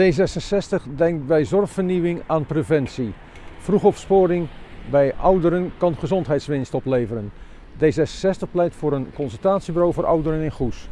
D66 denkt bij zorgvernieuwing aan preventie. Vroegopsporing bij ouderen kan gezondheidswinst opleveren. D66 pleit voor een consultatiebureau voor ouderen in Goes.